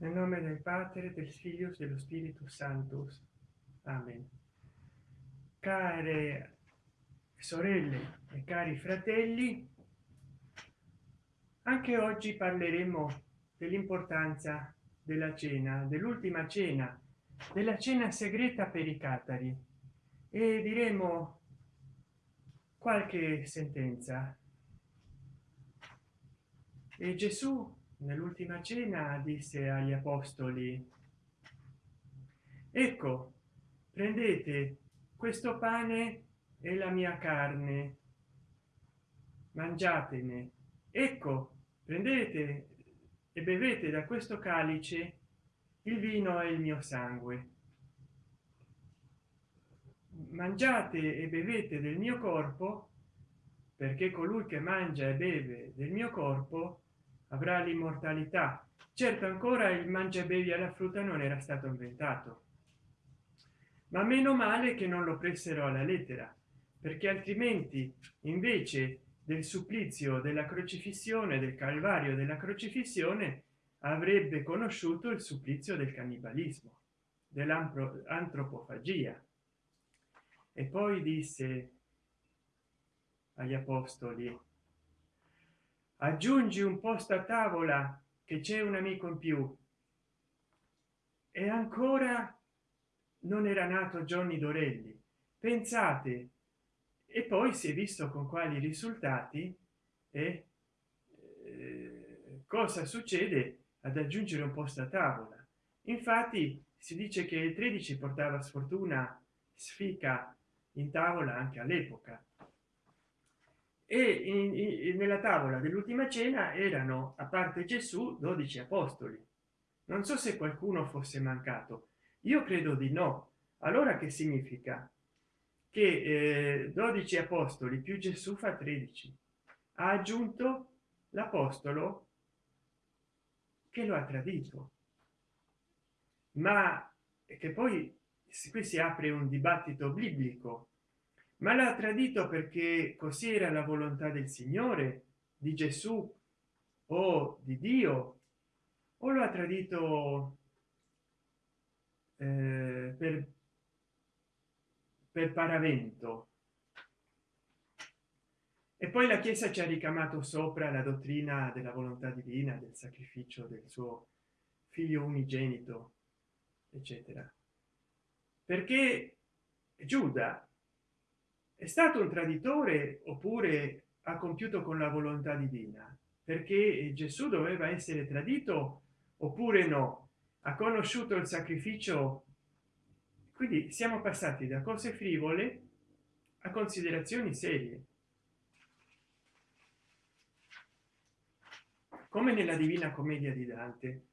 nel nome del padre del figlio e dello spirito santo. Amen. Care sorelle e cari fratelli anche oggi parleremo dell'importanza della cena dell'ultima cena della cena segreta per i catari. E diremo qualche sentenza. E gesù nell'ultima cena disse agli apostoli ecco prendete questo pane e la mia carne mangiatene. Ecco prendete e bevete da questo calice il vino e il mio sangue. Mangiate e bevete del mio corpo perché colui che mangia e beve del mio corpo avrà l'immortalità. Certo ancora il mangia bevi alla frutta non era stato inventato. Ma meno male che non lo pressero alla lettera perché altrimenti invece del supplizio della crocifissione del calvario della crocifissione avrebbe conosciuto il supplizio del cannibalismo dell'antropofagia. E poi disse agli apostoli aggiungi un posto a tavola che c'è un amico in più. E ancora non era nato Johnny Dorelli. Pensate. E poi si è visto con quali risultati e eh, cosa succede ad aggiungere un posto a tavola. Infatti si dice che il 13 portava sfortuna sfica in tavola anche all'epoca e in, in, nella tavola dell'ultima cena erano a parte gesù 12 apostoli. Non so se qualcuno fosse mancato. Io credo di no. Allora che significa? Che eh, 12 apostoli più gesù fa 13 ha aggiunto l'apostolo che lo ha tradito. Ma che poi qui si apre un dibattito biblico ma l'ha tradito perché così era la volontà del signore di gesù o di dio? O lo ha tradito eh, per per paravento? E poi la chiesa ci ha ricamato sopra la dottrina della volontà divina del sacrificio del suo figlio unigenito eccetera. Perché giuda è stato un traditore oppure ha compiuto con la volontà divina? Perché gesù doveva essere tradito oppure no? Ha conosciuto il sacrificio? Quindi siamo passati da cose frivole a considerazioni serie. Come nella divina commedia di dante.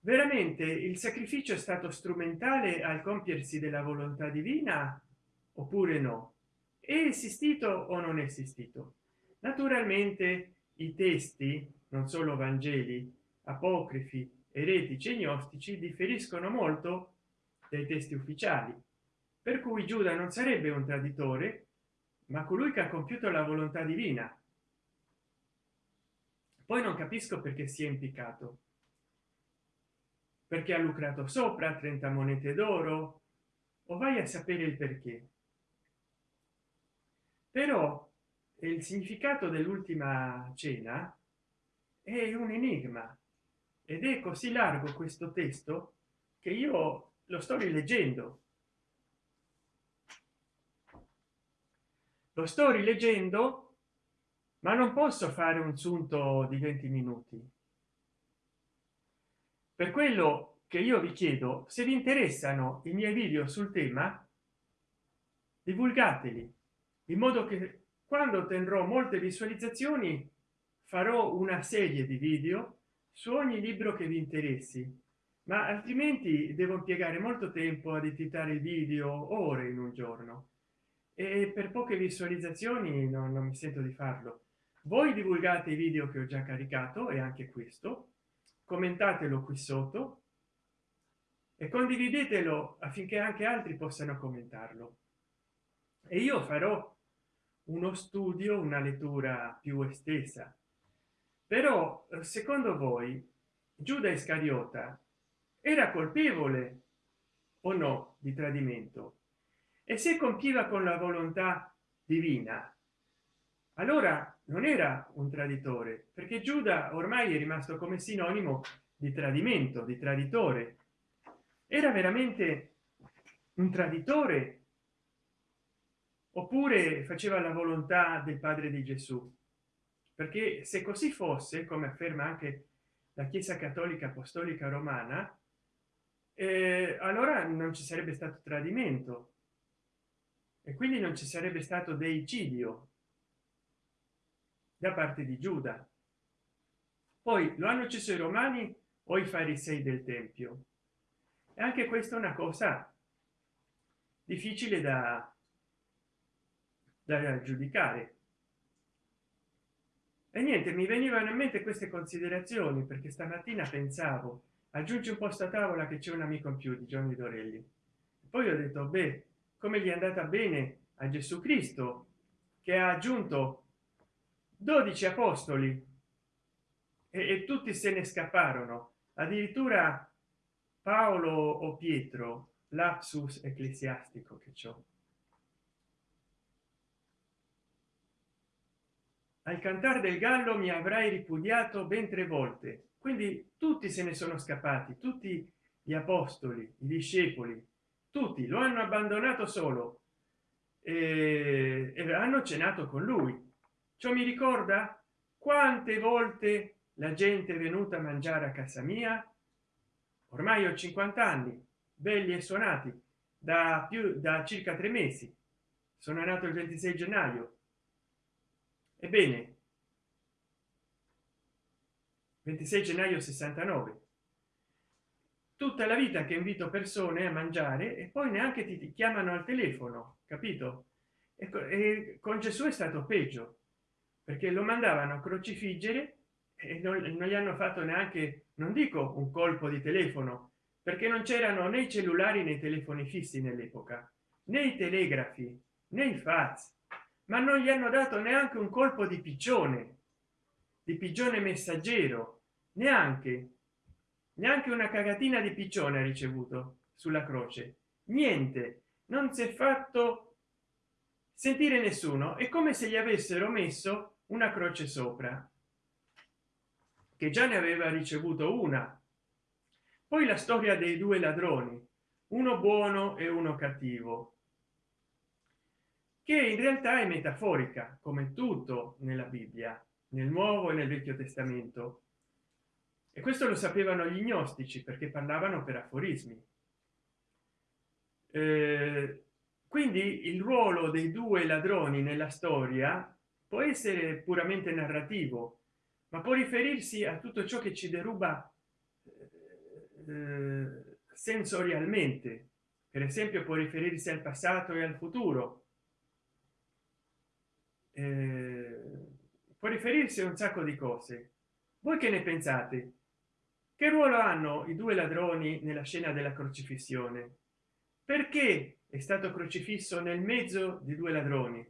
Veramente il sacrificio è stato strumentale al compiersi della volontà divina oppure no? È esistito o non è esistito? Naturalmente i testi non solo vangeli apocrifi eretici e gnostici differiscono molto dai testi ufficiali per cui giuda non sarebbe un traditore ma colui che ha compiuto la volontà divina. Poi non capisco perché si è impiccato. Perché ha lucrato sopra 30 monete d'oro? O vai a sapere il perché però il significato dell'ultima cena è un enigma. Ed è così largo questo testo che io lo sto rileggendo. Lo sto rileggendo ma non posso fare un sunto di 20 minuti. Per quello che io vi chiedo se vi interessano i miei video sul tema divulgateli in modo che quando tendrò molte visualizzazioni farò una serie di video su ogni libro che vi interessi ma altrimenti devo impiegare molto tempo ad editare video ore in un giorno. E per poche visualizzazioni non, non mi sento di farlo. Voi divulgate i video che ho già caricato e anche questo. Commentatelo qui sotto. E condividetelo affinché anche altri possano commentarlo. E io farò uno studio una lettura più estesa. Però secondo voi giuda iscariota era colpevole o no di tradimento? E se compiva con la volontà divina? Allora non era un traditore perché giuda ormai è rimasto come sinonimo di tradimento di traditore. Era veramente un traditore oppure faceva la volontà del padre di gesù. Perché se così fosse come afferma anche la chiesa cattolica apostolica romana eh, allora non ci sarebbe stato tradimento. E quindi non ci sarebbe stato deicidio da parte di giuda. Poi lo hanno ucciso i romani o i farisei del tempio. E anche questa è una cosa difficile da da giudicare e niente mi venivano in mente queste considerazioni perché stamattina pensavo aggiungi un posto a tavola che c'è un amico in più di Gianni Dorelli. Poi ho detto beh come gli è andata bene a Gesù Cristo che ha aggiunto 12 apostoli e, e tutti se ne scapparono. Addirittura Paolo o Pietro lapsus ecclesiastico che ciò al cantare del gallo mi avrai ripudiato ben tre volte. Quindi tutti se ne sono scappati tutti gli apostoli i discepoli tutti lo hanno abbandonato solo e, e hanno cenato con lui. Ciò mi ricorda? Quante volte la gente è venuta a mangiare a casa mia? Ormai ho 50 anni belli e suonati da più da circa tre mesi. Sono nato il 26 gennaio ebbene 26 gennaio 69 tutta la vita che invito persone a mangiare e poi neanche ti chiamano al telefono capito? Ecco e con gesù è stato peggio perché lo mandavano a crocifiggere e non, non gli hanno fatto neanche non dico un colpo di telefono perché non c'erano né i cellulari nei telefoni fissi nell'epoca né i telegrafi né i fax ma non gli hanno dato neanche un colpo di piccione di pigione messaggero neanche neanche una cagatina di piccione ha ricevuto sulla croce. Niente non si è fatto sentire nessuno è come se gli avessero messo una croce sopra che già ne aveva ricevuto una. Poi la storia dei due ladroni uno buono e uno cattivo che in realtà è metaforica come tutto nella bibbia nel nuovo e nel vecchio testamento. E questo lo sapevano gli gnostici perché parlavano per aforismi. Eh, quindi il ruolo dei due ladroni nella storia può essere puramente narrativo ma può riferirsi a tutto ciò che ci deruba eh, sensorialmente. Per esempio può riferirsi al passato e al futuro. eh, può riferirsi a un sacco di cose. Voi che ne pensate? Che ruolo hanno i due ladroni nella scena della crocifissione? Perché è stato crocifisso nel mezzo di due ladroni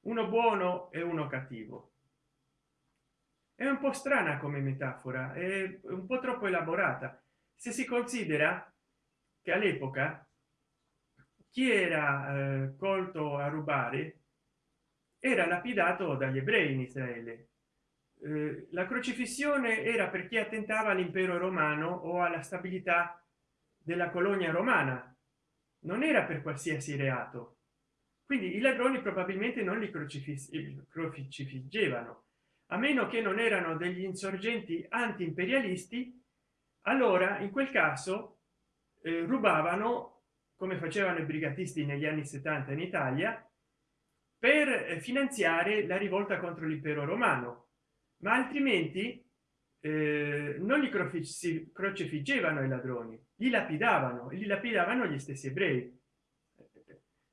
uno buono e uno cattivo? È un po strana come metafora è un po troppo elaborata. Se si considera che all'epoca chi era eh, colto a rubare era lapidato dagli ebrei in israele. Eh, la crocifissione era per chi attentava all'impero romano o alla stabilità della colonia romana. Non era per qualsiasi reato. Quindi i ladroni probabilmente non li crocifiggevano. A meno che non erano degli insorgenti anti imperialisti allora in quel caso eh, rubavano come facevano i brigatisti negli anni 70 in italia per eh, finanziare la rivolta contro l'impero romano. Ma altrimenti eh, non li crocifiggevano i ladroni li lapidavano li lapidavano gli stessi ebrei.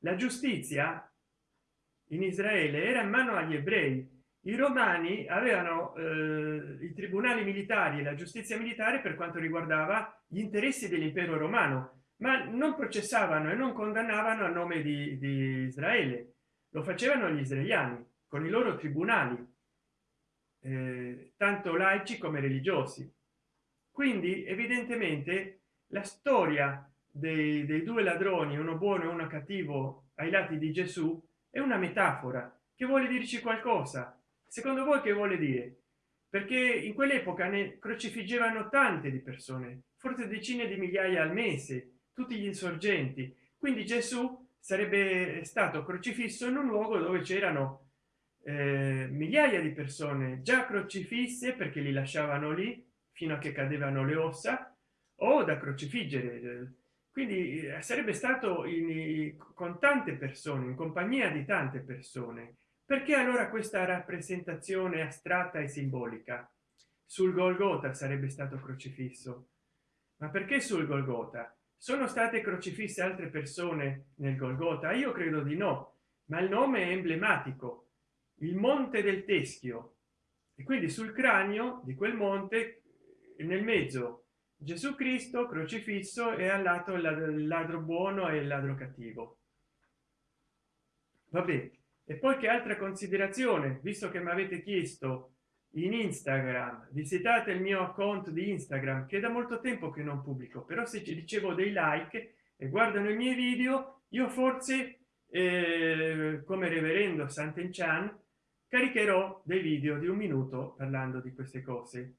La giustizia in israele era in mano agli ebrei. I romani avevano eh, i tribunali militari e la giustizia militare per quanto riguardava gli interessi dell'impero romano ma non processavano e non condannavano a nome di, di israele lo facevano gli israeliani con i loro tribunali eh, tanto laici come religiosi. Quindi evidentemente la storia dei, dei due ladroni uno buono e uno cattivo ai lati di gesù è una metafora che vuole dirci qualcosa secondo voi che vuole dire? Perché in quell'epoca ne crocifiggevano tante di persone forse decine di migliaia al mese tutti gli insorgenti. Quindi gesù sarebbe stato crocifisso in un luogo dove c'erano eh, migliaia di persone già crocifisse perché li lasciavano lì fino a che cadevano le ossa o da crocifiggere. Quindi eh, sarebbe stato in, con tante persone in compagnia di tante persone. Perché allora questa rappresentazione astratta e simbolica? Sul golgota sarebbe stato crocifisso. Ma perché sul golgota sono state crocifisse altre persone nel golgota io credo di no ma il nome è emblematico. Il monte del teschio. E quindi sul cranio di quel monte nel mezzo gesù cristo crocifisso e al lato il ladro buono e il ladro cattivo. Vabbè e poi che altra considerazione visto che mi avete chiesto in instagram. Visitate il mio account di instagram che da molto tempo che non pubblico però se ci ricevo dei like e guardano i miei video io forse eh, come reverendo sant'enchan caricherò dei video di un minuto parlando di queste cose.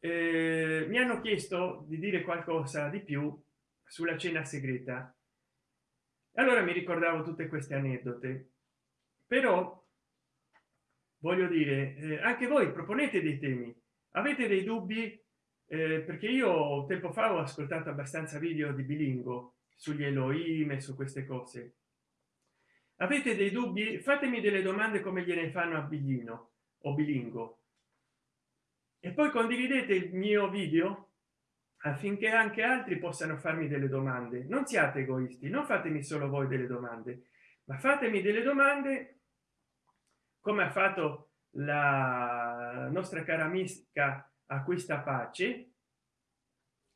Eh, mi hanno chiesto di dire qualcosa di più sulla cena segreta. Allora mi ricordavo tutte queste aneddote. Però voglio dire eh, anche voi proponete dei temi. Avete dei dubbi? Eh, perché io tempo fa ho ascoltato abbastanza video di bilingo sugli Elohim e su queste cose. Avete dei dubbi? Fatemi delle domande come gliene fanno a biglino o bilingo. E poi condividete il mio video affinché anche altri possano farmi delle domande. Non siate egoisti non fatemi solo voi delle domande ma fatemi delle domande come ha fatto la nostra cara amica acquista pace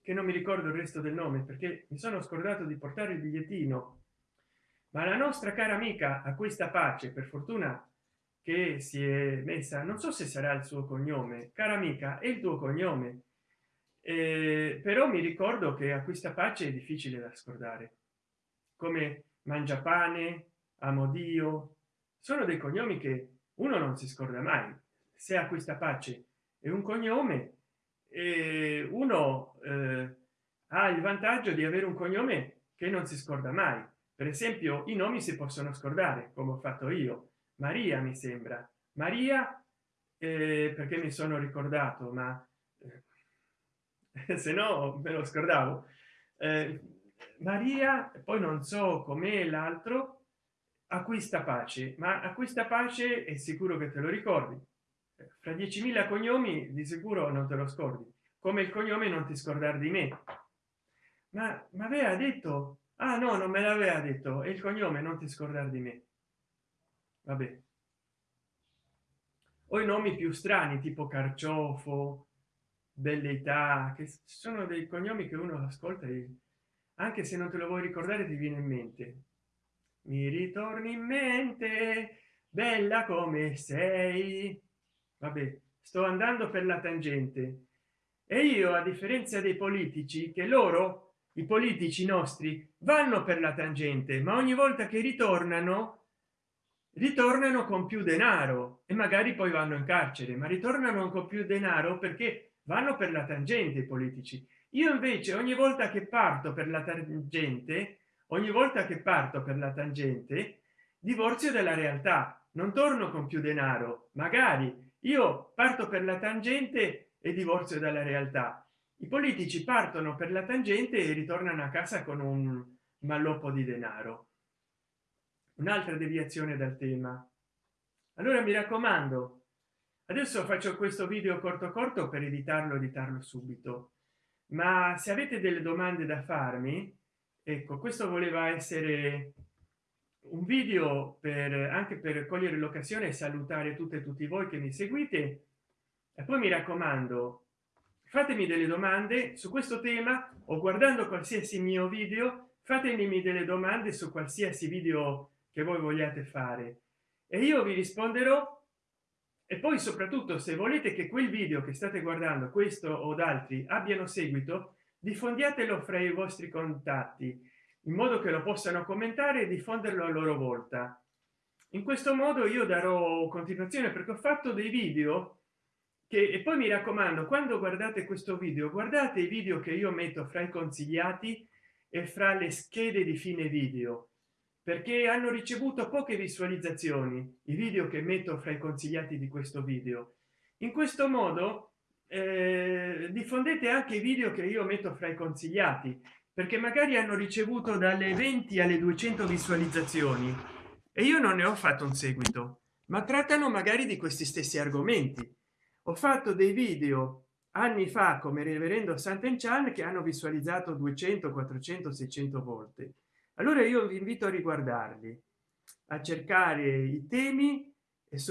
che non mi ricordo il resto del nome perché mi sono scordato di portare il bigliettino. Ma la nostra cara amica acquista pace per fortuna che si è messa non so se sarà il suo cognome cara amica è il tuo cognome. Eh, però mi ricordo che acquista pace è difficile da scordare. Come mangia pane amo dio. Sono dei cognomi che uno non si scorda mai se acquista pace è un cognome e uno eh, ha il vantaggio di avere un cognome che non si scorda mai. Per esempio i nomi si possono scordare come ho fatto io. Maria mi sembra. Maria eh, perché mi sono ricordato ma eh, se no me lo scordavo. Eh, maria poi non so com'è l'altro acquista pace ma acquista pace è sicuro che te lo ricordi. Fra 10.000 cognomi di sicuro non te lo scordi come il cognome non ti scordare di me. Ma ma aveva detto? Ah no non me l'aveva detto e il cognome non ti scordare di me. Vabbè. O i nomi più strani tipo carciofo belleità che sono dei cognomi che uno ascolta e anche se non te lo vuoi ricordare ti viene in mente mi ritorni in mente bella come sei. Vabbè sto andando per la tangente. E io a differenza dei politici che loro i politici nostri vanno per la tangente ma ogni volta che ritornano ritornano con più denaro. E magari poi vanno in carcere ma ritornano con più denaro perché vanno per la tangente i politici. Io invece ogni volta che parto per la tangente ogni volta che parto per la tangente divorzio della realtà. Non torno con più denaro. Magari io parto per la tangente e divorzio dalla realtà. I politici partono per la tangente e ritornano a casa con un malloppo di denaro. Un'altra deviazione dal tema. Allora mi raccomando adesso faccio questo video corto corto per editarlo editarlo subito. Ma se avete delle domande da farmi ecco questo voleva essere un video per anche per cogliere l'occasione e salutare tutte e tutti voi che mi seguite. E poi mi raccomando fatemi delle domande su questo tema o guardando qualsiasi mio video fatemi delle domande su qualsiasi video che voi vogliate fare. E io vi risponderò e poi soprattutto se volete che quel video che state guardando questo o d'altri abbiano seguito diffondiatelo fra i vostri contatti in modo che lo possano commentare e diffonderlo a loro volta. In questo modo io darò continuazione perché ho fatto dei video che e poi mi raccomando quando guardate questo video guardate i video che io metto fra i consigliati e fra le schede di fine video perché hanno ricevuto poche visualizzazioni i video che metto fra i consigliati di questo video. In questo modo eh, diffondete anche i video che io metto fra i consigliati perché magari hanno ricevuto dalle 20 alle 200 visualizzazioni e io non ne ho fatto un seguito ma trattano magari di questi stessi argomenti. Ho fatto dei video anni fa come reverendo Sant'Enchan che hanno visualizzato 200 400 600 volte. Allora io vi invito a riguardarli a cercare i temi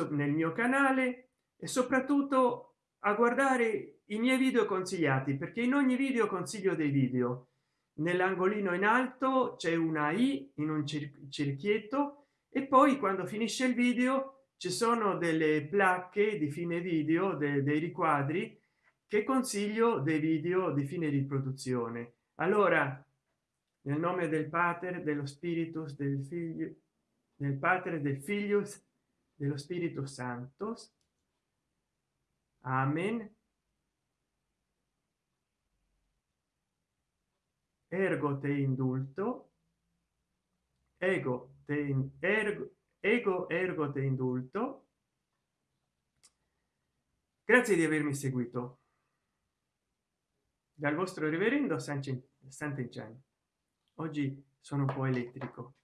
nel mio canale e soprattutto a guardare i miei video consigliati perché in ogni video consiglio dei video. Nell'angolino in alto c'è una i in un cerchietto e poi quando finisce il video ci sono delle placche di fine video de, dei riquadri che consiglio dei video di fine riproduzione. Allora nel nome del pater dello spiritus del figlio del padre del figlio dello spirito santo amen. Ergo te indulto. Ego te ergo ego ergo te indulto. Grazie di avermi seguito. Dal vostro reverendo sant'enchan oggi sono un po elettrico